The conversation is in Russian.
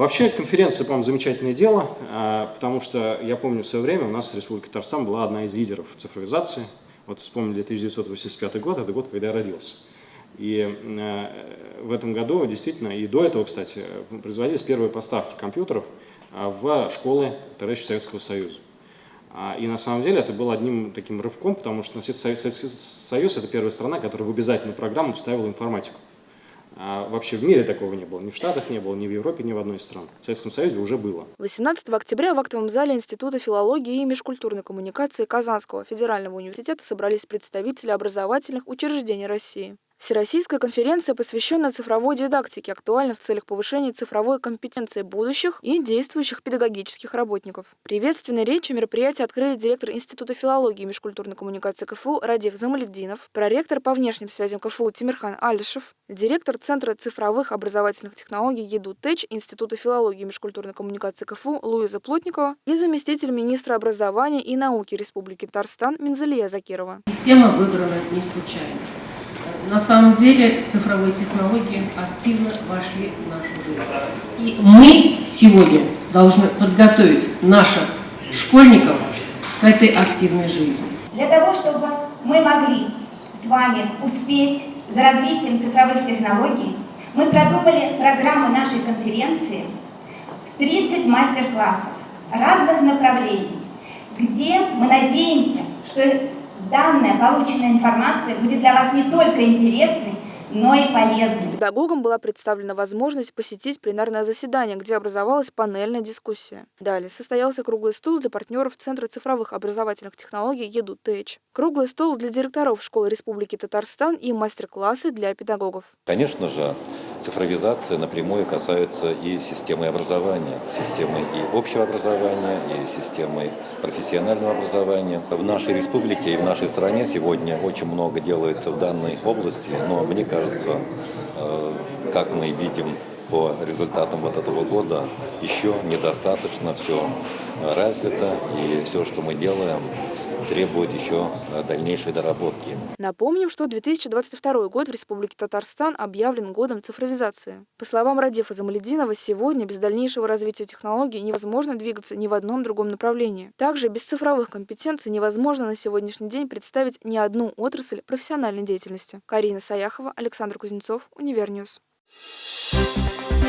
Вообще конференция, по-моему, замечательное дело, а, потому что я помню в свое время у нас Республика Татарстан была одна из лидеров цифровизации. Вот вспомнили 1985 год, это год, когда я родился. И э, в этом году действительно, и до этого, кстати, производились первые поставки компьютеров а, в школы товарища Советского Союза. А, и на самом деле это было одним таким рывком, потому что Советский Союз – это первая страна, которая в обязательную программу вставила информатику. А вообще в мире такого не было. Ни в Штатах не было, ни в Европе, ни в одной из стран. В Советском Союзе уже было. 18 октября в актовом зале Института филологии и межкультурной коммуникации Казанского федерального университета собрались представители образовательных учреждений России. Всероссийская конференция посвящена цифровой дидактике, актуальна в целях повышения цифровой компетенции будущих и действующих педагогических работников. Приветственной речью мероприятия открыли директор Института филологии и межкультурной коммуникации КФУ Радив Замаледдинов, проректор по внешним связям КФУ Тимирхан Алишев, директор Центра цифровых образовательных технологий ЕДУ ТЭЧ Института филологии и межкультурной коммуникации КФУ Луиза Плотникова и заместитель министра образования и науки Республики Татарстан Минзалия Закирова. Тема выбрана не случайно на самом деле цифровые технологии активно вошли в нашу жизнь. И мы сегодня должны подготовить наших школьников к этой активной жизни. Для того, чтобы мы могли с вами успеть за развитием цифровых технологий, мы продумали программу нашей конференции в 30 мастер-классов разных направлений, где мы надеемся, что Данная полученная информация будет для вас не только интересной, но и полезной. Педагогам была представлена возможность посетить пленарное заседание, где образовалась панельная дискуссия. Далее состоялся круглый стол для партнеров Центра цифровых образовательных технологий ЕДУ ТЭЧ. Круглый стол для директоров школы Республики Татарстан и мастер-классы для педагогов. Конечно же, цифровизация напрямую касается и системы образования, системы и общего образования, и системы профессионального образования. В нашей республике и в нашей стране сегодня очень много делается в данной области, но мне кажется, э, как мы видим по результатам вот этого года, еще недостаточно все развито, и все, что мы делаем, требует еще э, дальнейшей доработки. Напомним, что 2022 год в Республике Татарстан объявлен годом цифровизации. По словам Радифа Замалединова, сегодня без дальнейшего развития технологий невозможно двигаться ни в одном другом направлении. Также без цифровых компетенций невозможно на сегодняшний день представить ни одну отрасль профессиональной деятельности. Карина Саяхова, Александр Кузнецов, Univer News. Thank you.